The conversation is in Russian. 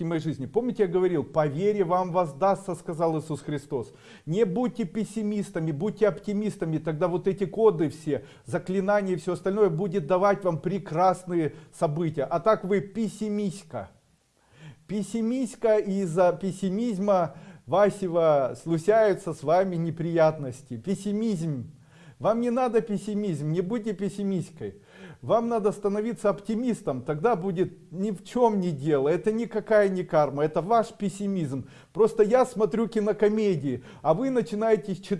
моей жизни. Помните, я говорил, по вере вам воздастся, сказал Иисус Христос. Не будьте пессимистами, будьте оптимистами, тогда вот эти коды все, заклинания и все остальное будет давать вам прекрасные события. А так вы пессимистка. Пессимистка из-за пессимизма Васева случаются с вами неприятности. Пессимизм. Вам не надо пессимизм, не будьте пессимисткой. Вам надо становиться оптимистом, тогда будет ни в чем не дело. Это никакая не карма, это ваш пессимизм. Просто я смотрю кинокомедии, а вы начинаете читать